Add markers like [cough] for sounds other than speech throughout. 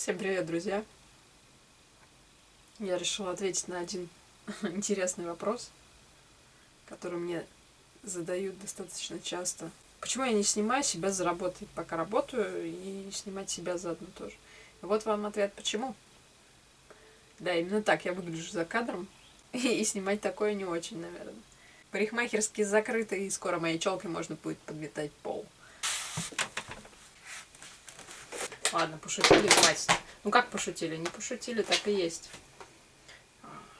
Всем привет, друзья! Я решила ответить на один [laughs] интересный вопрос, который мне задают достаточно часто. Почему я не снимаю себя за работой, пока работаю, и снимать себя заодно тоже? И вот вам ответ, почему. Да, именно так я выгляжу за кадром, [laughs] и снимать такое не очень, наверное. Парикмахерские закрыты, и скоро моей челкой можно будет подметать пол. Ладно, пошутили, хватит. Ну как пошутили? Не пошутили, так и есть.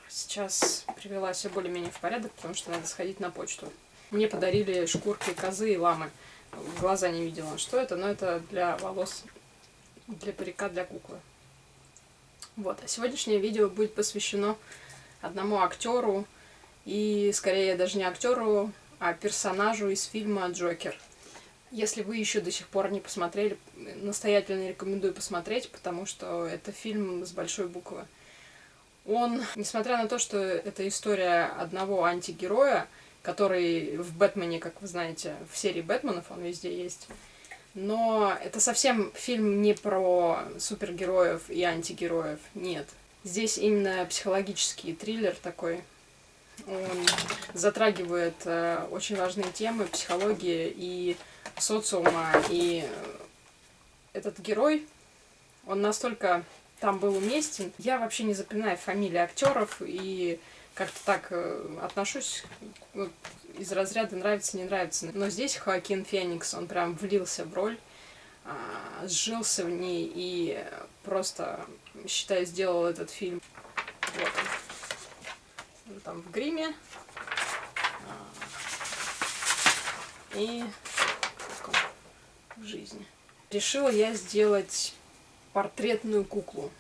Сейчас привела все более-менее в порядок, потому что надо сходить на почту. Мне подарили шкурки козы и ламы. В глаза не видела, что это, но это для волос, для парика, для куклы. Вот, а сегодняшнее видео будет посвящено одному актеру, и скорее даже не актеру, а персонажу из фильма «Джокер». Если вы еще до сих пор не посмотрели, настоятельно рекомендую посмотреть, потому что это фильм с большой буквы. Он, несмотря на то, что это история одного антигероя, который в «Бэтмене», как вы знаете, в серии «Бэтменов» он везде есть, но это совсем фильм не про супергероев и антигероев, нет. Здесь именно психологический триллер такой. Он затрагивает э, очень важные темы психологии и социума. И этот герой, он настолько там был уместен. Я вообще не запоминаю фамилии актеров и как-то так э, отношусь из разряда нравится, не нравится. Но здесь Хоакин Феникс, он прям влился в роль, а, сжился в ней и просто, считаю, сделал этот фильм. Вот он там в гриме. А, и в жизни. Решила я сделать портретную куклу.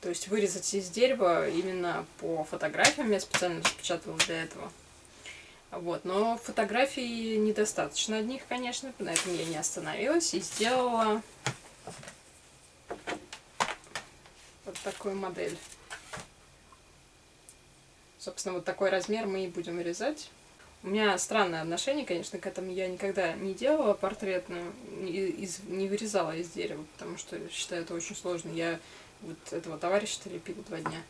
То есть вырезать из дерева именно по фотографиям. Я специально распечатала для этого. Вот, но фотографий недостаточно одних, конечно, на этом я не остановилась и сделала вот такую модель. Собственно, вот такой размер мы и будем вырезать. У меня странное отношение, конечно, к этому. Я никогда не делала портретную, из, не вырезала из дерева, потому что считаю это очень сложно. Я вот этого товарища лепила два дня.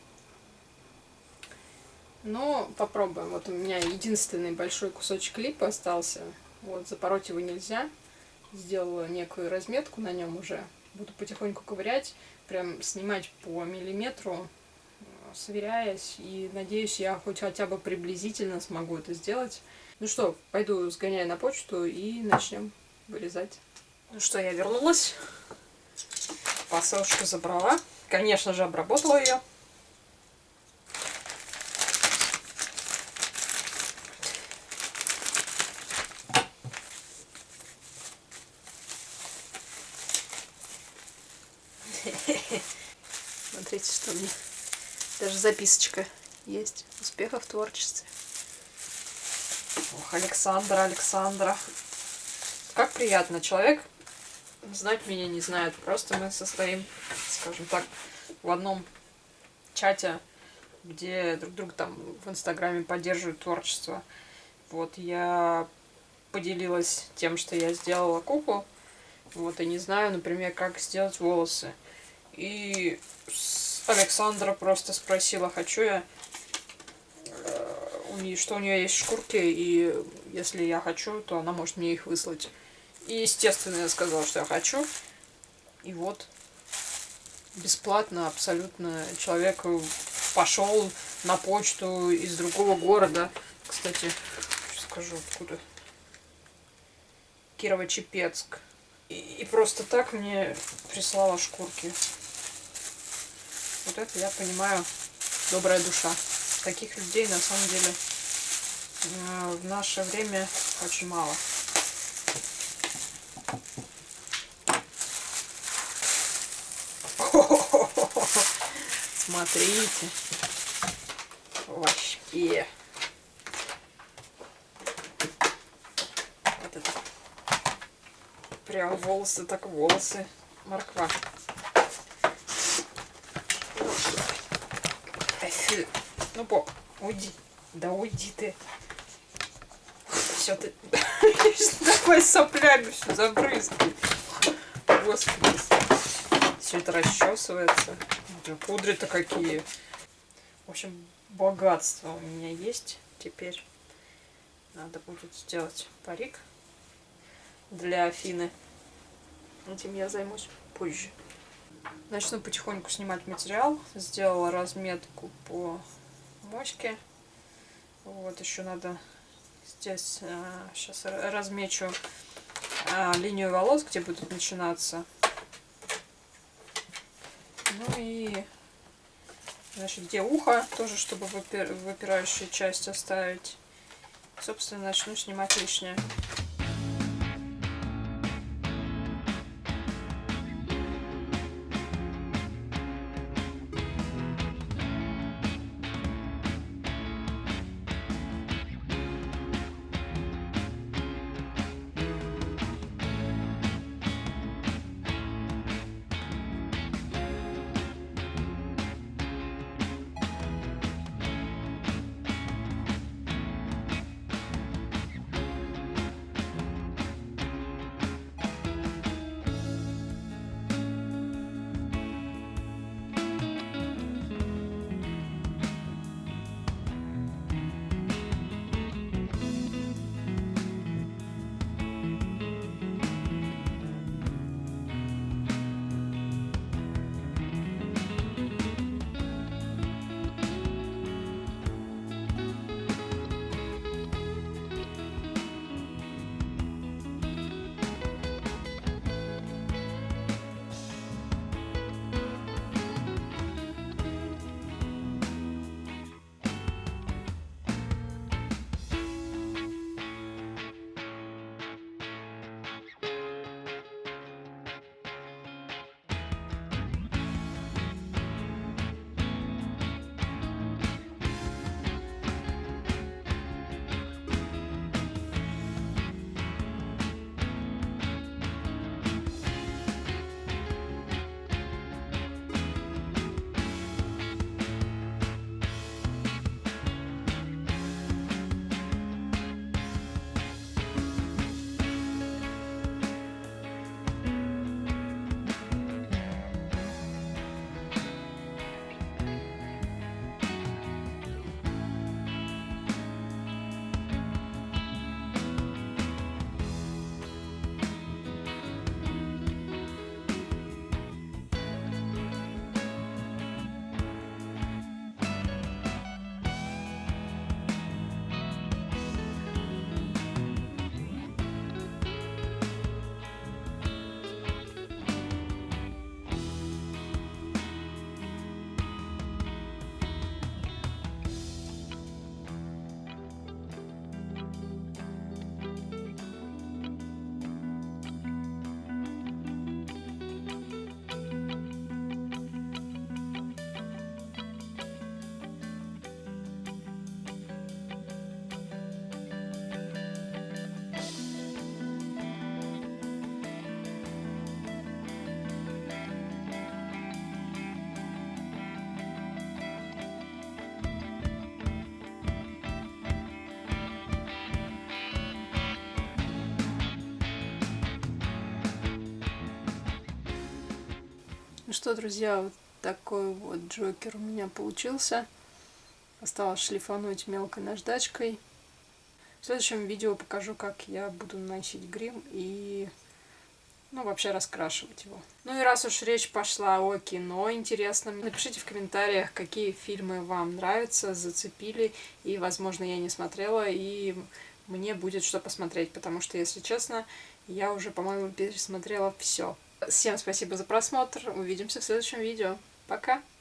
Но попробуем. Вот у меня единственный большой кусочек липа остался. Вот, запороть его нельзя. Сделала некую разметку на нем уже. Буду потихоньку ковырять, прям снимать по миллиметру сверяясь, и надеюсь, я хоть хотя бы приблизительно смогу это сделать. Ну что, пойду сгоняю на почту и начнем вырезать. Ну что, я вернулась. Посылочку забрала. Конечно же, обработала ее. [laughs] Смотрите, что мне даже записочка есть. Успехов в творчестве. Ох, Александра, Александра. Как приятно. Человек знать меня не знает. Просто мы состоим, скажем так, в одном чате, где друг друга там в Инстаграме поддерживают творчество. Вот, я поделилась тем, что я сделала куклу. Вот, и не знаю, например, как сделать волосы. И Александра просто спросила, хочу я, э, что у нее есть шкурки, и если я хочу, то она может мне их выслать. И, естественно, я сказала, что я хочу. И вот, бесплатно абсолютно человек пошел на почту из другого города. Кстати, скажу откуда. Кирово-Чепецк. И, и просто так мне прислала шкурки. Вот это я понимаю, добрая душа. Таких людей на самом деле э, в наше время очень мало. [laughs] Смотрите. Вообще. Вот. Прям волосы, так волосы. Морква. Ну, по, уйди. Да уйди ты. Все ты... [laughs] Давай соплями все забрызгай. Господи. все это расчесывается. Кудри-то какие. В общем, богатство у меня есть теперь. Надо будет сделать парик для Афины. Этим я займусь позже. Начну потихоньку снимать материал. Сделала разметку по моське. Вот еще надо здесь а, сейчас размечу а, линию волос, где будут начинаться. Ну и значит, где ухо, тоже чтобы выпир, выпирающую часть оставить. Собственно, начну снимать лишнее. Ну что, друзья, вот такой вот джокер у меня получился. Осталось шлифануть мелкой наждачкой. В следующем видео покажу, как я буду наносить грим и ну, вообще раскрашивать его. Ну и раз уж речь пошла о кино интересном, напишите в комментариях, какие фильмы вам нравятся, зацепили, и, возможно, я не смотрела, и мне будет что посмотреть, потому что, если честно, я уже, по-моему, пересмотрела все. Всем спасибо за просмотр. Увидимся в следующем видео. Пока!